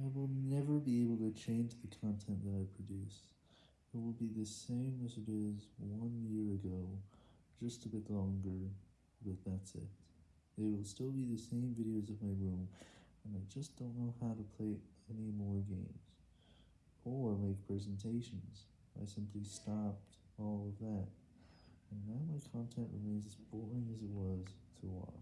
I will never be able to change the content that I produce. It will be the same as it is one year ago, just a bit longer, but that's it. They will still be the same videos of my room, and I just don't know how to play any more games, or make presentations. I simply stopped all of that, and now my content remains as boring as it was to watch.